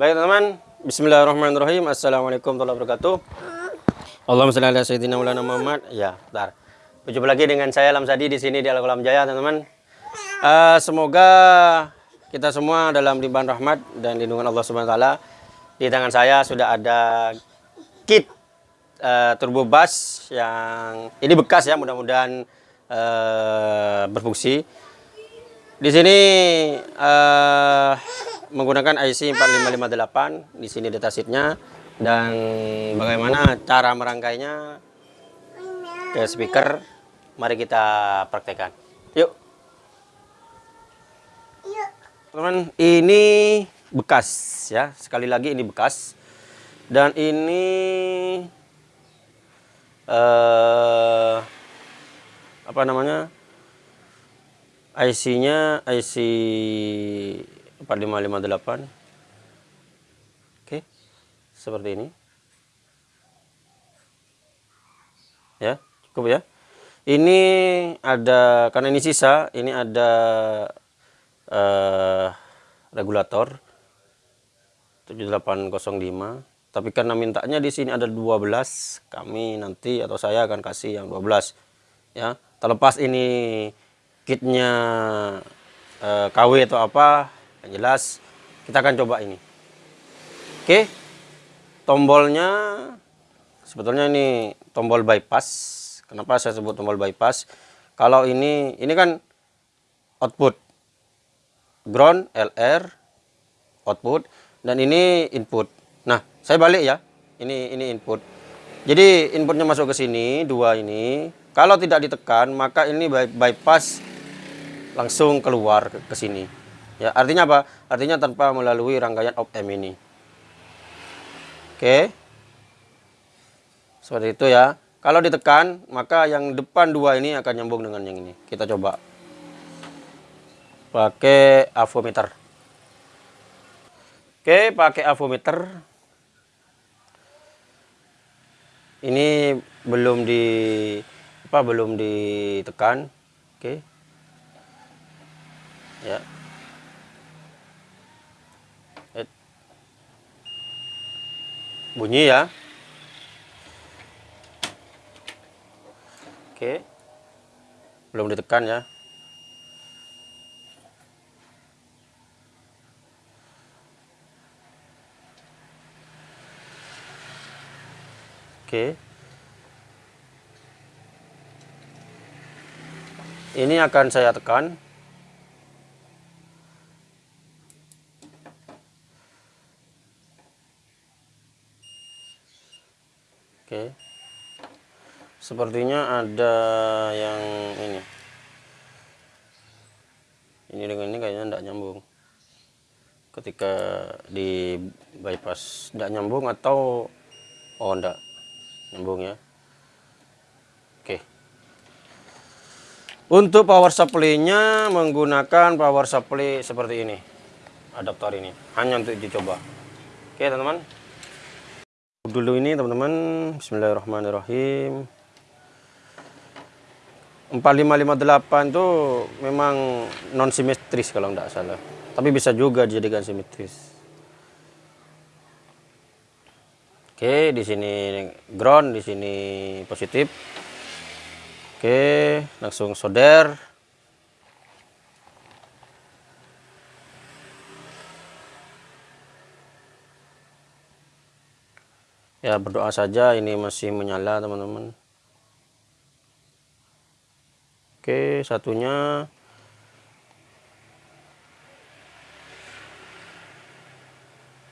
Baik teman-teman, Bismillahirrahmanirrahim. Assalamualaikum warahmatullahi wabarakatuh. Allahumma shalli ala sayyidina Muhammad. Ya, bentar. Berjumpa lagi dengan saya Lamsadi di sini di Al Kolam Jaya, teman-teman. Uh, semoga kita semua dalam limpahan rahmat dan lindungan Allah Subhanahu wa taala. Di tangan saya sudah ada kit uh, turbo bus yang ini bekas ya, mudah-mudahan uh, berfungsi. Di sini uh, menggunakan IC 4558. Di sini datasheetnya dan bagaimana cara merangkainya ke speaker. Mari kita praktekkan. Yuk. Teman, ini bekas ya. Sekali lagi ini bekas. Dan ini uh, apa namanya? IC-nya IC 4558. Oke. Seperti ini. Ya, cukup ya. Ini ada karena ini sisa, ini ada uh, regulator 7805. Tapi karena mintanya di sini ada 12, kami nanti atau saya akan kasih yang 12. Ya, terlepas ini kitnya uh, eh, KW atau apa yang jelas kita akan coba ini. Oke tombolnya sebetulnya ini tombol bypass. Kenapa saya sebut tombol bypass? Kalau ini ini kan output. Ground LR output dan ini input. Nah saya balik ya. Ini ini input. Jadi inputnya masuk ke sini dua ini. Kalau tidak ditekan maka ini bypass langsung keluar ke, ke sini. Ya, artinya apa? Artinya tanpa melalui rangkaian op M ini. Oke. Seperti itu ya. Kalau ditekan, maka yang depan dua ini akan nyambung dengan yang ini. Kita coba. Pakai avometer. Oke, pakai avometer. Ini belum di apa belum ditekan. Oke ya bunyi ya. Oke. Belum ditekan ya. Oke. Ini akan saya tekan Oke. Sepertinya ada yang ini. Ini dengan ini kayaknya tidak nyambung. Ketika di bypass tidak nyambung atau oh enggak nyambung ya. Oke. Untuk power supply-nya menggunakan power supply seperti ini. Adaptor ini hanya untuk dicoba. Oke, teman-teman dulu ini teman-teman Bismillahirrahmanirrahim. 4558 tuh memang non simetris kalau tidak salah. Tapi bisa juga dijadikan simetris. Oke di sini ground di sini positif. Oke langsung solder ya berdoa saja. Ini masih menyala teman-teman. Oke satunya.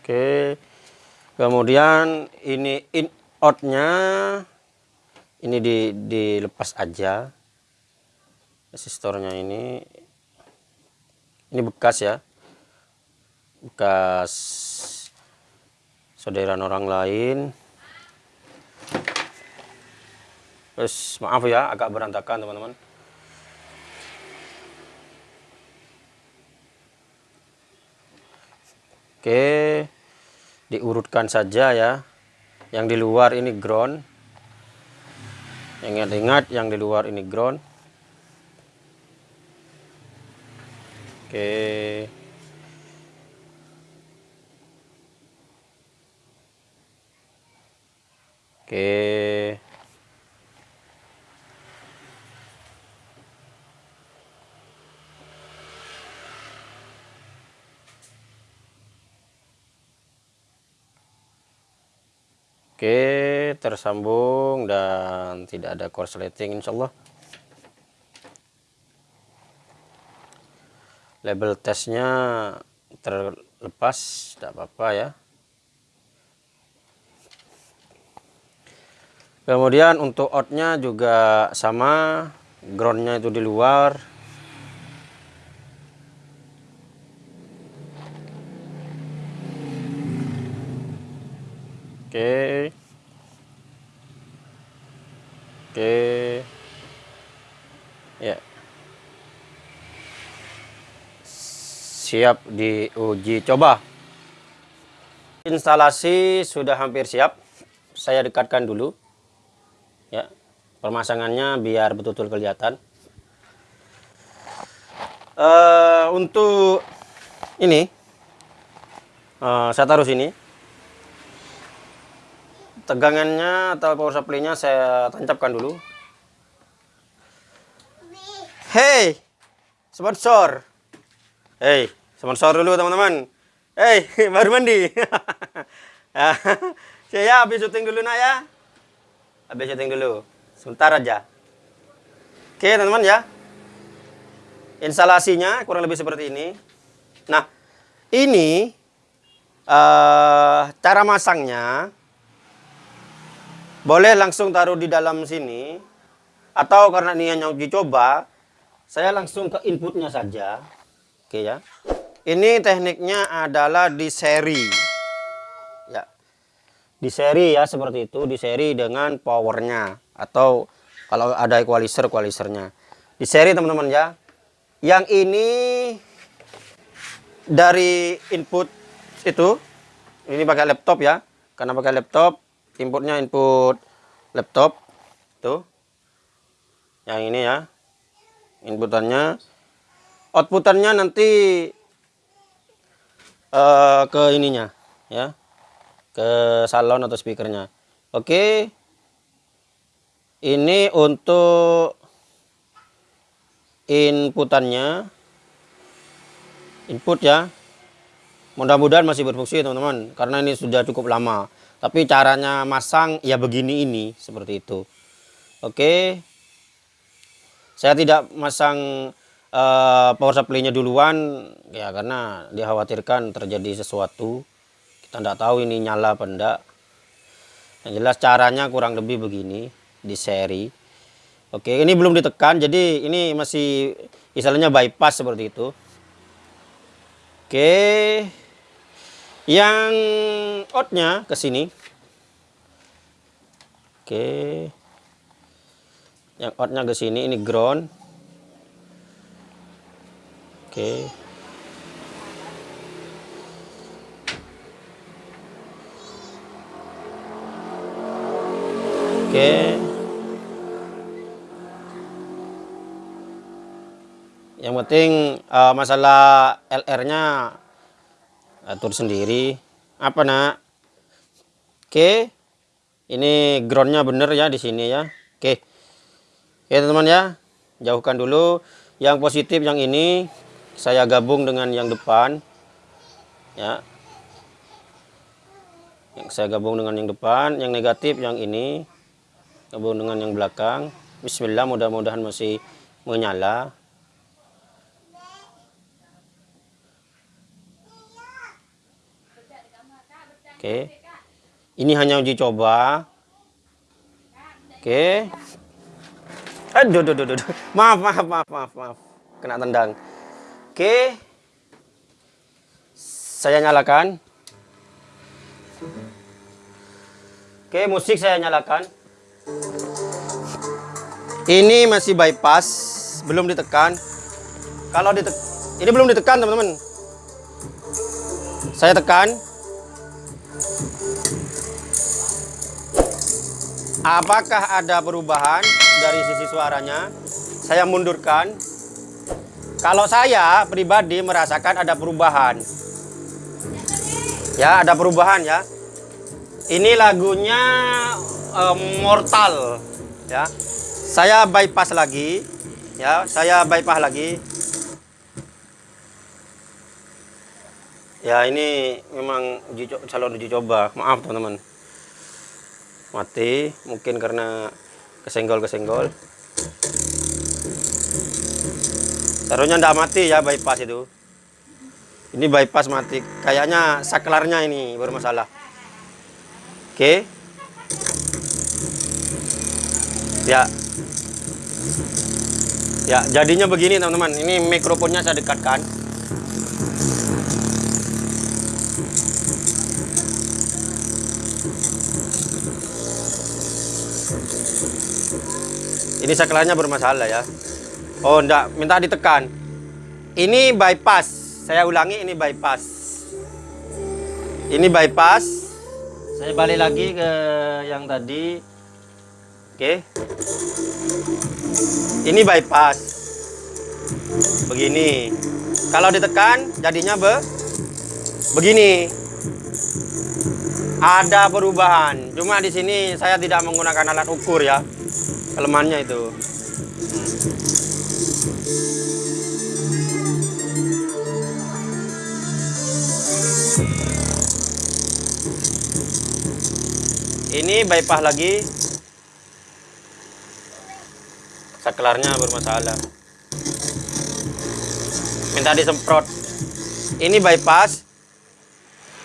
Oke. Kemudian ini in outnya ini di dilepas aja. Resistornya ini. Ini bekas ya. Bekas saudaraan orang lain Terus maaf ya agak berantakan teman-teman. Oke, diurutkan saja ya. Yang di luar ini ground. Ingat-ingat yang di luar ini ground. Oke. Oke. Oke, tersambung dan tidak ada korsleting insyaallah. Label tesnya terlepas, tidak apa-apa ya. Kemudian untuk outnya juga sama, groundnya itu di luar. Oke. Oke. Ya. Siap diuji coba. Instalasi sudah hampir siap. Saya dekatkan dulu. Ya. Pemasangannya biar betul-betul kelihatan. Uh, untuk ini uh, saya taruh sini tegangannya atau power supply-nya saya tancapkan dulu. Hey, sponsor. Hey, sponsor dulu teman-teman. Hey, baru mandi. saya habis syuting dulu nak ya. Habis syuting dulu. Sebentar aja. Oke teman-teman ya. Instalasinya kurang lebih seperti ini. Nah, ini uh, cara masangnya boleh langsung taruh di dalam sini. Atau karena ini hanya uji coba, saya langsung ke inputnya saja. Oke ya. Ini tekniknya adalah di seri. Ya. Di seri ya seperti itu, di seri dengan powernya atau kalau ada equalizer equalizernya. Di seri teman-teman ya. Yang ini dari input itu ini pakai laptop ya. Karena pakai laptop inputnya input laptop tuh. Yang ini ya inputannya. Outputannya nanti uh, ke ininya ya. Ke salon atau speakernya. Oke. Ini untuk inputannya. Input ya mudah-mudahan masih berfungsi teman-teman karena ini sudah cukup lama. Tapi caranya masang ya begini ini seperti itu. Oke. Saya tidak masang uh, power supply-nya duluan ya karena dikhawatirkan terjadi sesuatu. Kita tidak tahu ini nyala apa enggak yang jelas caranya kurang lebih begini di seri. Oke ini belum ditekan jadi ini masih istilahnya bypass seperti itu. Oke yang outnya ke sini. Oke. Yang outnya ke sini ini ground. Oke. Oke. Yang penting uh, masalah LR-nya atur sendiri. Apa nak? Oke. Ini groundnya bener ya di sini ya. Oke. Oke teman-teman ya. Jauhkan dulu. Yang positif yang ini saya gabung dengan yang depan. Ya. Yang saya gabung dengan yang depan. Yang negatif yang ini gabung dengan yang belakang. Bismillah mudah-mudahan masih menyala Oke. Ini hanya uji coba. Oke. Aduh, aduh, aduh, aduh. Maaf, maaf, maaf, maaf, maaf. Kena tendang. Oke. Saya nyalakan. Oke, musik saya nyalakan. Ini masih bypass, belum ditekan. Kalau ditekan, ini belum ditekan, teman-teman. Saya tekan. Apakah ada perubahan dari sisi suaranya? Saya mundurkan. Kalau saya pribadi merasakan ada perubahan. Ya, ada perubahan ya. Ini lagunya eh, mortal ya saya bypass lagi ya saya bypass lagi ya ini memang uji calon uji coba maaf teman-teman mati mungkin karena kesenggol kesenggol seharusnya ndak mati ya bypass itu. Ini bypass mati. Kayaknya saklarnya ini bermasalah oke. Ya. Ya jadinya begini teman-teman. Ini mikrofonnya saya dekatkan ini saklarnya bermasalah ya. Oh enggak minta ditekan. Ini bypass. Saya ulangi ini bypass. Ini bypass. Saya balik lagi ke yang tadi. Oke. Ini bypass. Begini. Kalau ditekan jadinya be begini. Ada perubahan. Cuma di sini saya tidak menggunakan alat ukur ya kelemahannya itu. Ini bypass lagi. Saklarnya bermasalah. Minta disemprot. Ini bypass.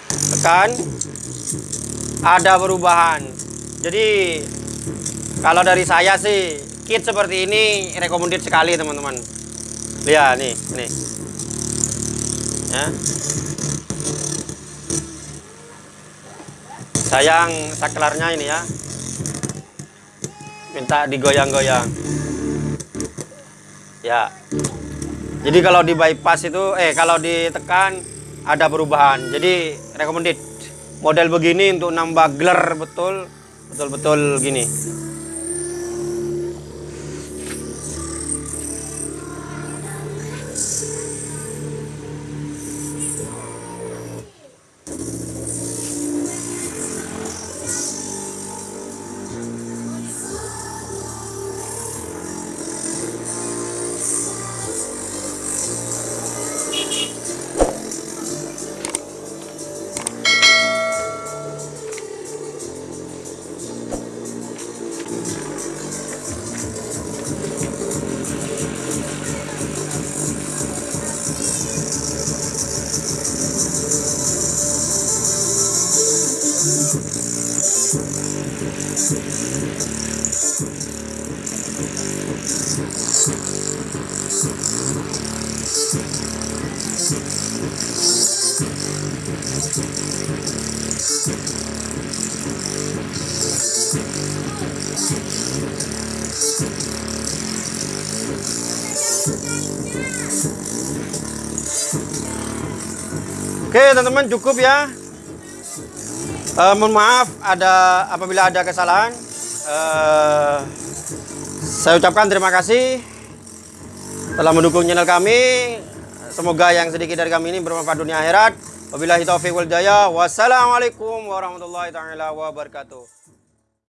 Tekan. Ada perubahan. Jadi kalau dari saya sih kit seperti ini recommended sekali teman-teman. Lihat nih nih. Ya. Sayang saklarnya ini ya. Minta digoyang-goyang. Ya. Jadi kalau di bypass itu eh kalau ditekan ada perubahan. Jadi recommended. Model begini untuk nambah gelar betul. Betul-betul gini Oke teman-teman cukup ya. Eh, mohon maaf ada apabila ada kesalahan. Eh, saya ucapkan terima kasih telah mendukung channel kami. Semoga yang sedikit dari kami ini bermanfaat dunia akhirat. Wabillahi taufiq wal hidayah. Wassalamualaikum warahmatullahi taala wabarakatuh.